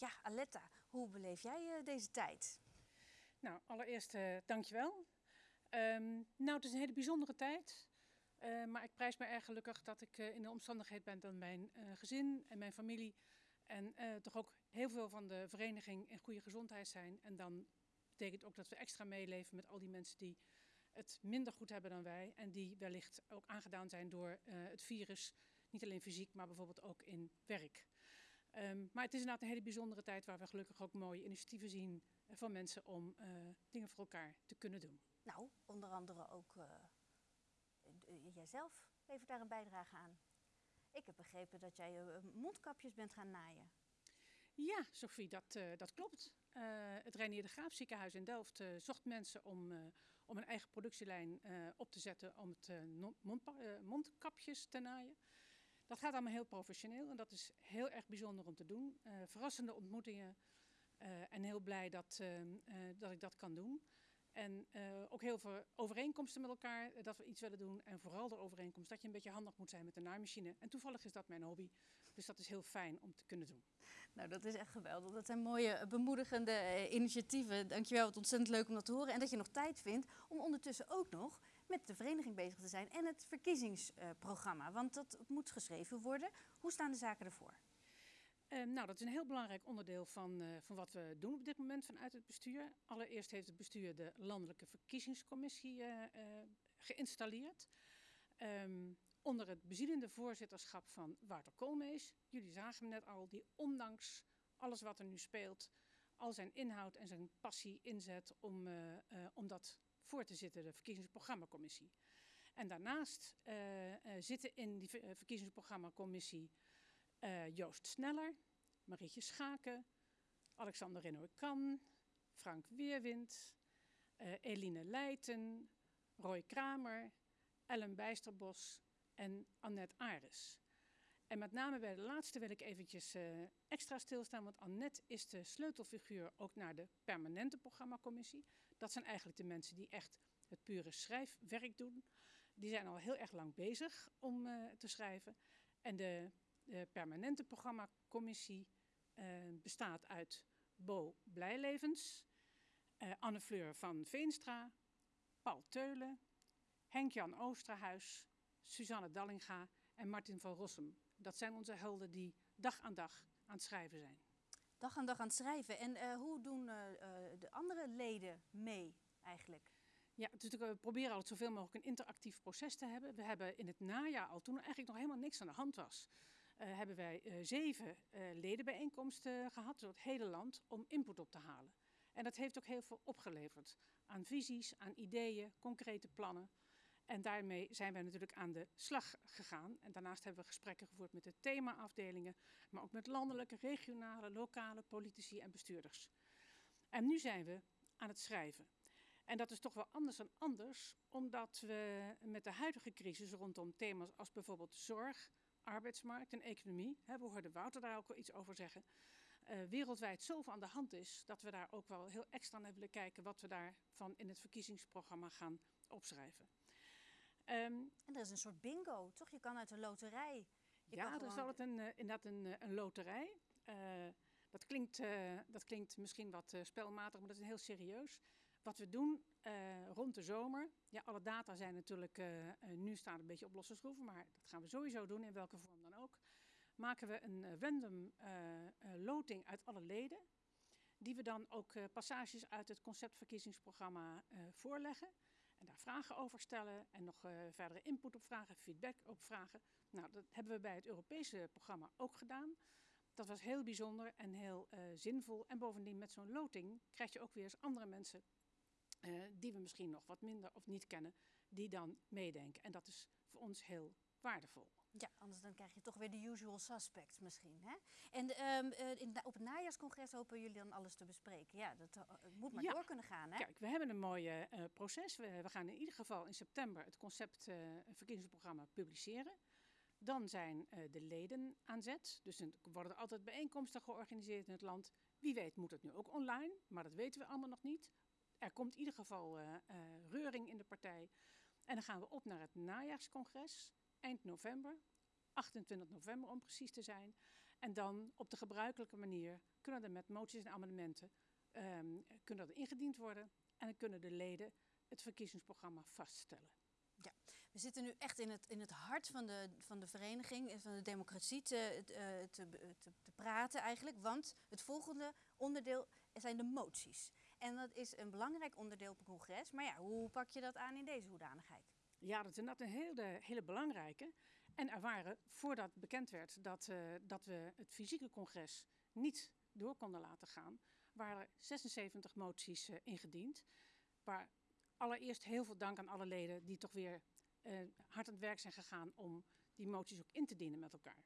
Ja, Aletta, hoe beleef jij deze tijd? Nou, allereerst dankjewel. Um, nou, het is een hele bijzondere tijd. Uh, maar ik prijs me erg gelukkig dat ik in de omstandigheid ben dat mijn gezin en mijn familie en toch ook heel veel van de vereniging in goede gezondheid zijn. En dan betekent ook dat we extra meeleven met al die mensen die het minder goed hebben dan wij. En die wellicht ook aangedaan zijn door het virus. Niet alleen fysiek, maar bijvoorbeeld ook in werk. Um, maar het is inderdaad een hele bijzondere tijd waar we gelukkig ook mooie initiatieven zien van mensen om dingen voor elkaar te kunnen doen. Nou, onder andere ook uh, jijzelf levert daar een bijdrage aan. Ik heb begrepen dat jij mondkapjes bent gaan naaien. Ja, Sophie, dat, uh, dat klopt. het Reinier de Graaf ziekenhuis in Delft zocht mensen om, om een eigen productielijn op te zetten om het mond, mondkapjes te naaien. Dat gaat allemaal heel professioneel en dat is heel erg bijzonder om te doen. verrassende ontmoetingen en heel blij dat, dat ik dat kan doen. En ook heel veel overeenkomsten met elkaar, eh, dat we iets willen doen. En vooral de overeenkomst dat je een beetje handig moet zijn met de naaimachine. En toevallig is dat mijn hobby. Dus dat is heel fijn om te kunnen doen. Nou, dat is echt geweldig. Dat zijn mooie, bemoedigende initiatieven. Dankjewel, wat ontzettend leuk om dat te horen. En dat je nog tijd vindt om ondertussen ook nog met de vereniging bezig te zijn en het verkiezingsprogramma. Want dat moet geschreven worden. Hoe staan de zaken ervoor? Uh, nou, dat is een heel belangrijk onderdeel van, uh, van wat we doen op dit moment vanuit het bestuur. Allereerst heeft het bestuur de Landelijke Verkiezingscommissie uh, geïnstalleerd. Um, onder het bezielende voorzitterschap van Wouter Koolmees. Jullie zagen hem net al, die ondanks alles wat er nu speelt, al zijn inhoud en zijn passie inzet om, om dat voor te zitten, de verkiezingsprogrammacommissie. En daarnaast zitten in die verkiezingsprogrammacommissie uh, Joost Sneller, Marietje Schaken, Alexander Renoy-Kan, Frank Weerwind, Eline Leijten, Roy Kramer, Ellen Bijsterbos en Annette Ares. En met name bij de laatste wil ik eventjes uh, extra stilstaan, want Annette is de sleutelfiguur ook naar de permanente programmacommissie. Dat zijn eigenlijk de mensen die echt het pure schrijfwerk doen. Die zijn al heel erg lang bezig om uh, te schrijven. En de permanente programmacommissie uh, bestaat uit Bo Blijlevens, Anne Fleur van Veenstra, Paul Teulen, Henk-Jan Oosterhuis, Suzanne Dallinga en Martin van Rossum. Dat zijn onze helden die dag aan dag aan het schrijven zijn. Dag aan dag aan het schrijven. En uh, hoe doen de andere leden mee eigenlijk? Ja, dus we proberen altijd zoveel mogelijk een interactief proces te hebben. We hebben in het najaar al, toen er eigenlijk nog helemaal niks aan de hand was, uh, hebben wij uh, zeven uh, ledenbijeenkomsten gehad door het hele land om input op te halen. En dat heeft ook heel veel opgeleverd aan visies, aan ideeën, concrete plannen. En daarmee zijn wij natuurlijk aan de slag gegaan. En daarnaast hebben we gesprekken gevoerd met de themaafdelingen, maar ook met landelijke, regionale, lokale politici en bestuurders. En nu zijn we aan het schrijven. En dat is toch wel anders dan anders, omdat we met de huidige crisis rondom thema's als bijvoorbeeld zorg, arbeidsmarkt en economie, hè, we hoorden Wouter daar ook wel iets over zeggen, uh, wereldwijd zoveel aan de hand is dat we daar ook wel heel extra naar willen kijken wat we daarvan in het verkiezingsprogramma gaan opschrijven. Um, en er is een soort bingo, toch? Je kan uit een loterij. Je ja, gewoon... er is altijd een, uh, inderdaad een, uh, een loterij. dat, klinkt, dat klinkt misschien wat spelmatig, maar dat is heel serieus. Wat we doen rond de zomer, ja, alle data zijn natuurlijk nu staan een beetje op losse schroeven, maar dat gaan we sowieso doen, in welke vorm dan ook. Maken we een random loting uit alle leden, die we dan ook passages uit het conceptverkiezingsprogramma voorleggen. En daar vragen over stellen en nog verdere input op vragen, feedback op vragen. Nou, dat hebben we bij het Europese programma ook gedaan. Dat was heel bijzonder en heel zinvol. En bovendien met zo'n loting krijg je ook weer eens andere mensen uh, die we misschien nog wat minder of niet kennen, die dan meedenken. En dat is voor ons heel waardevol. Ja, anders dan krijg je toch weer de usual suspects misschien. Hè? En um, uh, in, op het najaarscongres hopen jullie dan alles te bespreken. Ja, dat uh, moet maar ja. door kunnen gaan. Hè? Kijk, we hebben een mooi uh, proces. We, we, gaan in ieder geval in september het concept verkiezingsprogramma publiceren. Dan zijn de leden aan zet. Dus er worden er altijd bijeenkomsten georganiseerd in het land. Wie weet moet het nu ook online, maar dat weten we allemaal nog niet er komt in ieder geval reuring in de partij. En dan gaan we op naar het najaarscongres, eind november, 28 november om precies te zijn. En dan op de gebruikelijke manier kunnen er met moties en amendementen ehm, kunnen er ingediend worden. En dan kunnen de leden het verkiezingsprogramma vaststellen. We zitten nu echt in het, in het hart van de, van de vereniging en van de democratie te, te, te, te, te praten eigenlijk. Want het volgende onderdeel zijn de moties. En dat is een belangrijk onderdeel op een congres. Maar ja, hoe pak je dat aan in deze hoedanigheid? Ja, dat is inderdaad een hele, hele belangrijke. En er waren, voordat bekend werd dat, uh, dat we het fysieke congres niet door konden laten gaan, waren 76 moties uh, ingediend. Waar allereerst heel veel dank aan alle leden die toch weer uh, hard aan het werk zijn gegaan om die moties ook in te dienen met elkaar.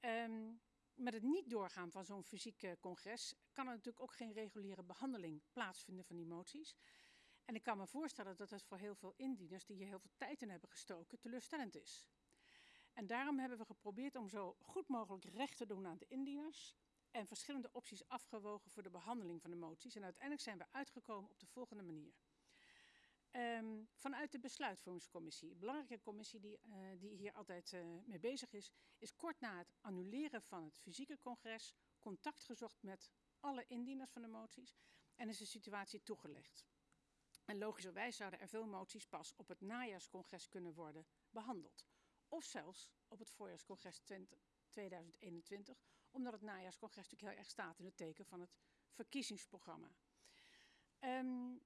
Um, met het niet doorgaan van zo'n fysiek congres kan er natuurlijk ook geen reguliere behandeling plaatsvinden van die moties. En ik kan me voorstellen dat het voor heel veel indieners die hier heel veel tijd in hebben gestoken teleurstellend is. En daarom hebben we geprobeerd om zo goed mogelijk recht te doen aan de indieners en verschillende opties afgewogen voor de behandeling van de moties. En uiteindelijk zijn we uitgekomen op de volgende manier. Um, vanuit de besluitvormingscommissie, een belangrijke commissie die, uh, die hier altijd uh, mee bezig is, is kort na het annuleren van het fysieke congres contact gezocht met alle indieners van de moties en is de situatie toegelicht. En logischerwijs zouden er veel moties pas op het najaarscongres kunnen worden behandeld. Of zelfs op het voorjaarscongres 20, 2021, omdat het najaarscongres natuurlijk heel erg staat in het teken van het verkiezingsprogramma. Um,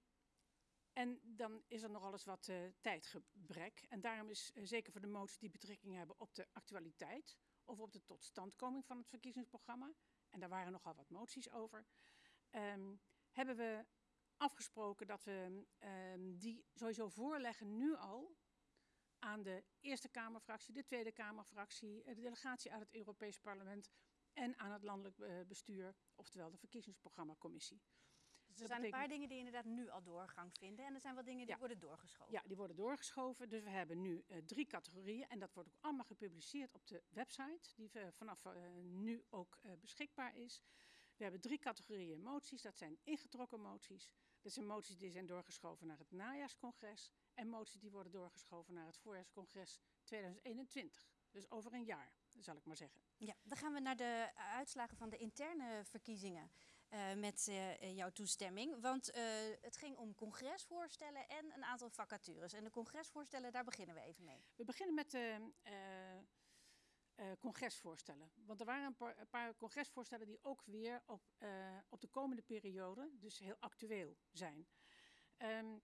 en dan is er nog alles wat uh, tijdgebrek. En daarom is uh, zeker voor de moties die betrekking hebben op de actualiteit of op de totstandkoming van het verkiezingsprogramma, en daar waren nogal wat moties over, um, hebben we afgesproken dat we um, die sowieso voorleggen nu al aan de Eerste Kamerfractie, de Tweede Kamerfractie, de delegatie uit het Europees Parlement en aan het landelijk uh, bestuur, oftewel de verkiezingsprogrammacommissie. Dus er zijn een paar dingen die inderdaad nu al doorgang vinden en er zijn wat dingen die ja. worden doorgeschoven. Ja, die worden doorgeschoven. Dus we hebben nu uh, drie categorieën en dat wordt ook allemaal gepubliceerd op de website, die uh, vanaf uh, nu ook beschikbaar is. We hebben drie categorieën moties. Dat zijn ingetrokken moties. Dat zijn moties die zijn doorgeschoven naar het najaarscongres. En moties die worden doorgeschoven naar het voorjaarscongres 2021. Dus over een jaar, zal ik maar zeggen. Ja, dan gaan we naar de uitslagen van de interne verkiezingen. Uh, met uh, jouw toestemming. Want uh, het ging om congresvoorstellen en een aantal vacatures. En de congresvoorstellen, daar beginnen we even mee. We beginnen met de congresvoorstellen. Want er waren een paar, congresvoorstellen die ook weer op, op de komende periode, dus heel actueel zijn. Um,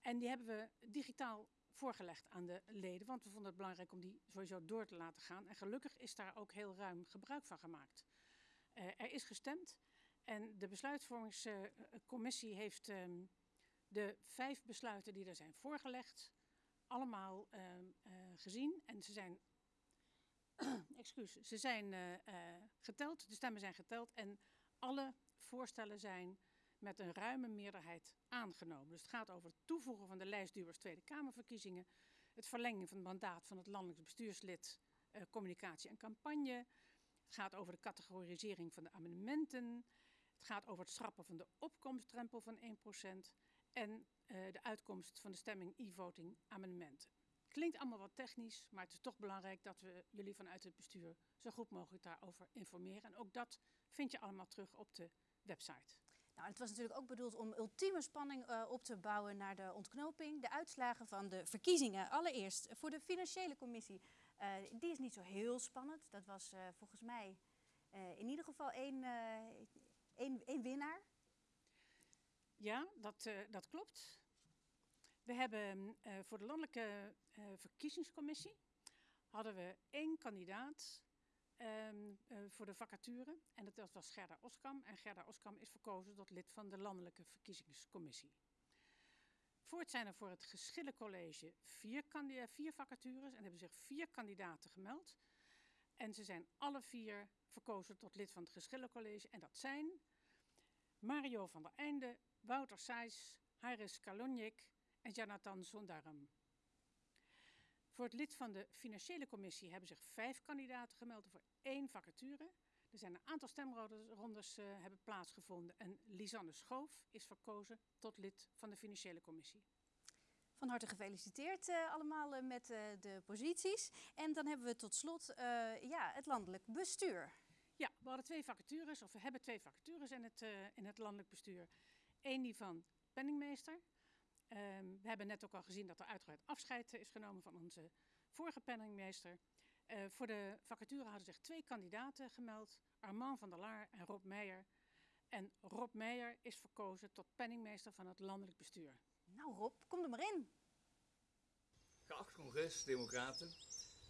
en die hebben we digitaal voorgelegd aan de leden, want we vonden het belangrijk om die sowieso door te laten gaan. En gelukkig is daar ook heel ruim gebruik van gemaakt. er is gestemd. En de besluitvormingscommissie heeft um, de vijf besluiten die er zijn voorgelegd, allemaal uh, gezien. En ze zijn, excuus, ze zijn uh, uh, geteld, de stemmen zijn geteld en alle voorstellen zijn met een ruime meerderheid aangenomen. Dus het gaat over het toevoegen van de lijstduwers Tweede Kamerverkiezingen, het verlengen van het mandaat van het landelijk bestuurslid communicatie en campagne, het gaat over de categorisering van de amendementen, het gaat over het schrappen van de opkomstdrempel van 1% en de uitkomst van de stemming e-voting amendementen. Klinkt allemaal wat technisch, maar het is toch belangrijk dat we jullie vanuit het bestuur zo goed mogelijk daarover informeren. En ook dat vind je allemaal terug op de website. Nou, het was natuurlijk ook bedoeld om ultieme spanning uh, op te bouwen naar de ontknoping. De uitslagen van de verkiezingen. Allereerst voor de financiële commissie. Uh, die is niet zo heel spannend. Dat was uh, volgens mij in ieder geval één, één winnaar. Ja, dat, dat klopt. We hebben voor de landelijke verkiezingscommissie hadden we één kandidaat Um, uh, voor de vacature. En dat, was Gerda Oskam. En Gerda Oskam is verkozen tot lid van de Landelijke Verkiezingscommissie. Voort zijn er voor het Geschillencollege vier, vier vacatures en hebben zich vier kandidaten gemeld. En ze zijn alle vier verkozen tot lid van het Geschillencollege. En dat zijn Mario van der Einde, Wouter Sijs, Haris Kalonjik en Jonathan Sondaram. Voor het lid van de financiële commissie hebben zich vijf kandidaten gemeld voor één vacature. Er zijn een aantal stemrondes uh, hebben plaatsgevonden en Lisanne Schoof is verkozen tot lid van de financiële commissie. Van harte gefeliciteerd uh, allemaal uh, met de posities. En dan hebben we tot slot ja, het landelijk bestuur. Ja, we hadden twee vacatures, of we hebben twee vacatures in het, in het landelijk bestuur. Eén die van penningmeester. Um, we hebben net ook al gezien dat er uitgebreid afscheid is genomen van onze vorige penningmeester. Uh, voor de vacature hadden zich twee kandidaten gemeld, Armand van der Laar en Rob Meijer. En Rob Meijer is verkozen tot penningmeester van het landelijk bestuur. Nou Rob, kom er maar in. Geacht congres, democraten.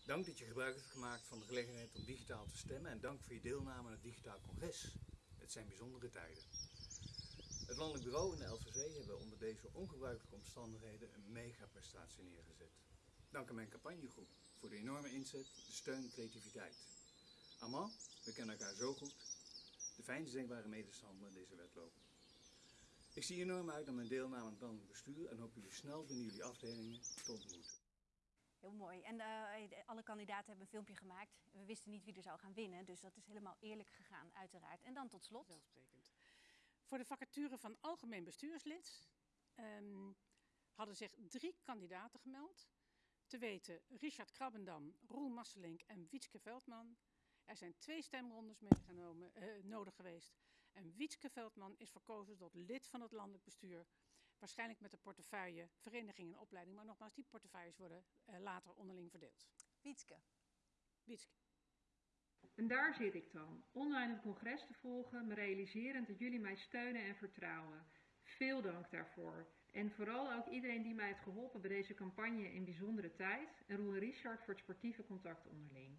Dank dat je gebruik hebt gemaakt van de gelegenheid om digitaal te stemmen en dank voor je deelname aan het digitaal congres. Het zijn bijzondere tijden. Het Landelijk Bureau en de LVC hebben onder deze ongebruikelijke omstandigheden een mega-prestatie neergezet. Dank aan mijn campagnegroep voor de enorme inzet, de steun en creativiteit. Armand, we kennen elkaar zo goed. De fijnste denkbare medestander in deze wedloop. Ik zie enorm uit naar mijn deelname aan het landelijk bestuur en hoop jullie snel binnen jullie afdelingen te ontmoeten. Heel mooi. En uh, alle kandidaten hebben een filmpje gemaakt. We wisten niet wie er zou gaan winnen, dus dat is helemaal eerlijk gegaan, uiteraard. En dan tot slot. Voor de vacature van algemeen bestuurslid um, hadden zich drie kandidaten gemeld. Te weten Richard Krabbendam, Roel Masselink en Wietske Veldman. Er zijn twee stemrondes meegenomen, uh, nodig geweest. En Wietske Veldman is verkozen tot lid van het landelijk bestuur Waarschijnlijk met de portefeuille vereniging en opleiding. Maar nogmaals, die portefeuilles worden uh, later onderling verdeeld. Wietske. Wietske. En daar zit ik dan, online het congres te volgen, me realiserend dat jullie mij steunen en vertrouwen. Veel dank daarvoor. En vooral ook iedereen die mij heeft geholpen bij deze campagne in bijzondere tijd. En Roel en Richard voor het sportieve contact onderling.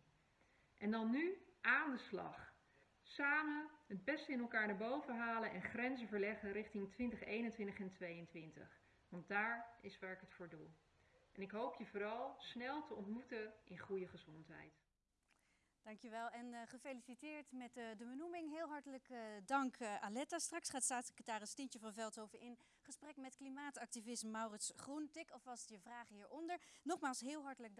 En dan nu aan de slag. Samen het beste in elkaar naar boven halen en grenzen verleggen richting 2021 en 2022. Want daar is waar ik het voor doe. En ik hoop je vooral snel te ontmoeten in goede gezondheid. Dankjewel en uh, gefeliciteerd met uh, de benoeming. Heel hartelijk uh, dank Aletta. Straks gaat staatssecretaris Tientje van Veldhoven in gesprek met klimaatactivist Maurits Groentik. Alvast je vragen hieronder. Nogmaals heel hartelijk dank.